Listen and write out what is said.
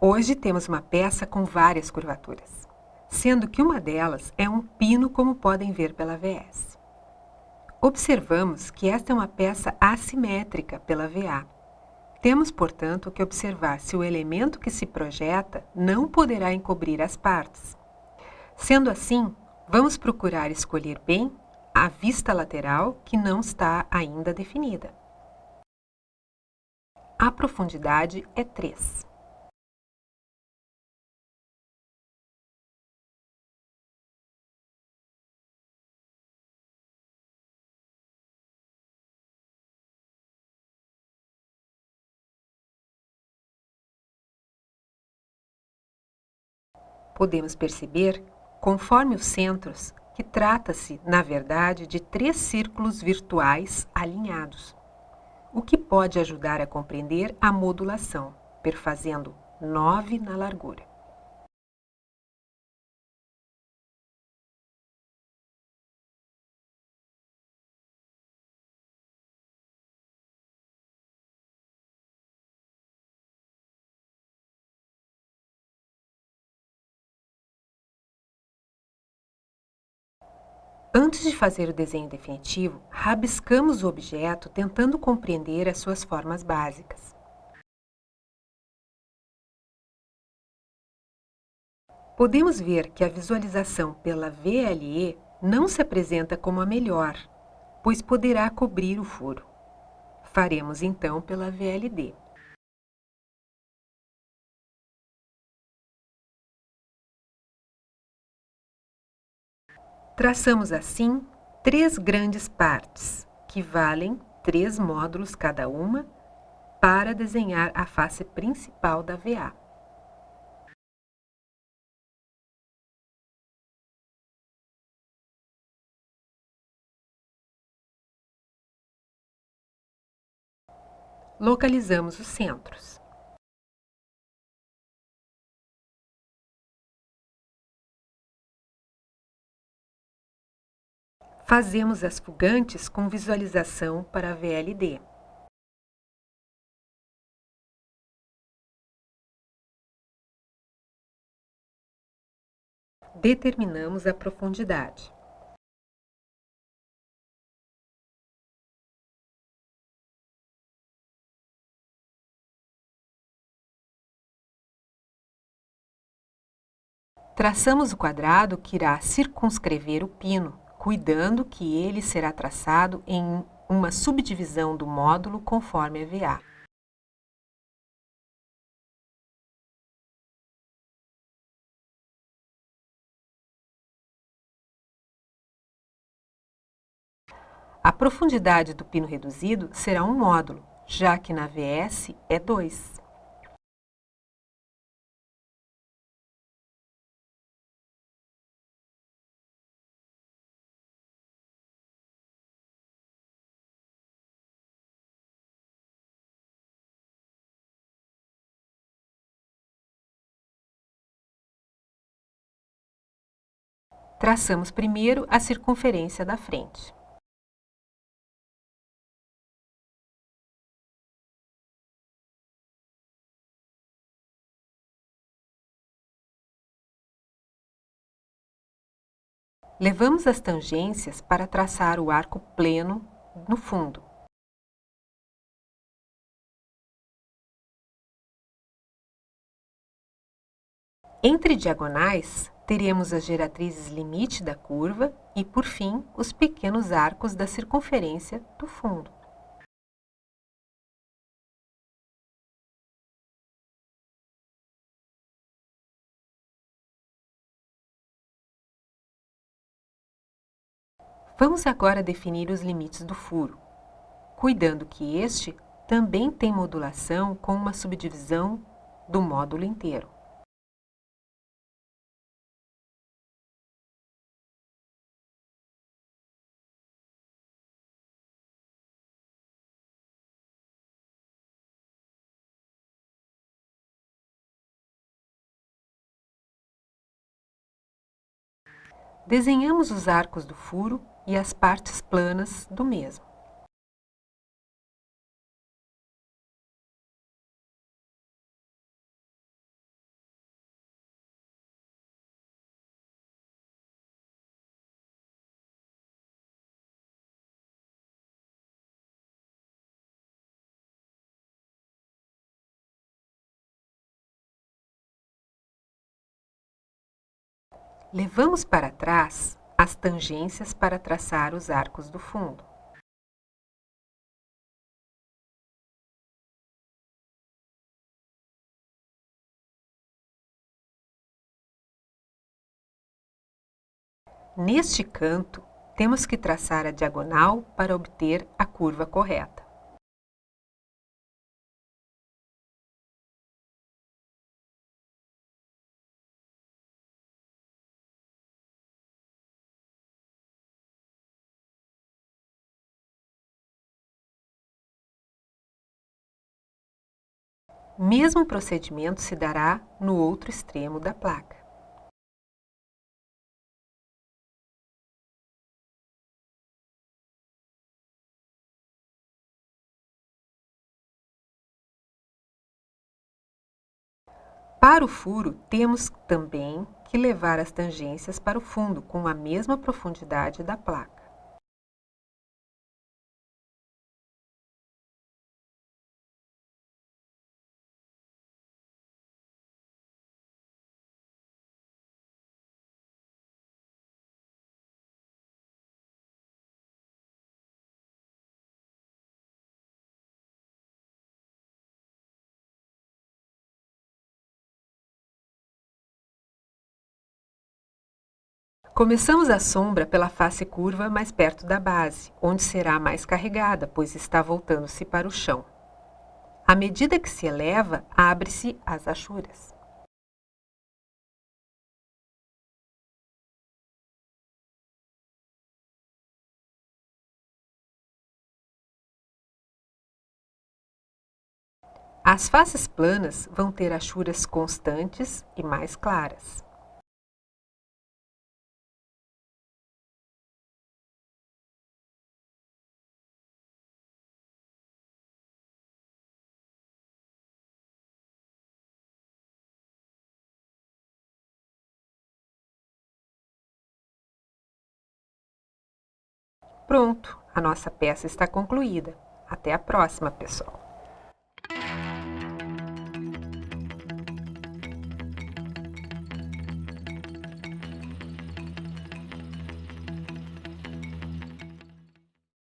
Hoje temos uma peça com várias curvaturas, sendo que uma delas é um pino, como podem ver pela VS. Observamos que esta é uma peça assimétrica pela VA. Temos, portanto, que observar se o elemento que se projeta não poderá encobrir as partes. Sendo assim, vamos procurar escolher bem a vista lateral que não está ainda definida. A profundidade é 3. Podemos perceber, conforme os centros, que trata-se, na verdade, de três círculos virtuais alinhados, o que pode ajudar a compreender a modulação, perfazendo 9 na largura. Antes de fazer o desenho definitivo, rabiscamos o objeto tentando compreender as suas formas básicas. Podemos ver que a visualização pela VLE não se apresenta como a melhor, pois poderá cobrir o furo. Faremos então pela VLD. Traçamos assim três grandes partes, que valem três módulos cada uma, para desenhar a face principal da VA. Localizamos os centros. Fazemos as fugantes com visualização para VLD. Determinamos a profundidade. Traçamos o quadrado que irá circunscrever o pino cuidando que ele será traçado em uma subdivisão do módulo conforme a VA. A profundidade do pino reduzido será um módulo, já que na VS é 2. Traçamos primeiro a circunferência da frente. Levamos as tangências para traçar o arco pleno no fundo. Entre diagonais, teremos as geratrizes limite da curva e, por fim, os pequenos arcos da circunferência do fundo. Vamos agora definir os limites do furo, cuidando que este também tem modulação com uma subdivisão do módulo inteiro. Desenhamos os arcos do furo e as partes planas do mesmo. Levamos para trás as tangências para traçar os arcos do fundo. Neste canto, temos que traçar a diagonal para obter a curva correta. Mesmo procedimento se dará no outro extremo da placa. Para o furo, temos também que levar as tangências para o fundo com a mesma profundidade da placa. Começamos a sombra pela face curva mais perto da base, onde será mais carregada, pois está voltando-se para o chão. À medida que se eleva, abre-se as achuras. As faces planas vão ter achuras constantes e mais claras. Pronto, a nossa peça está concluída. Até a próxima, pessoal!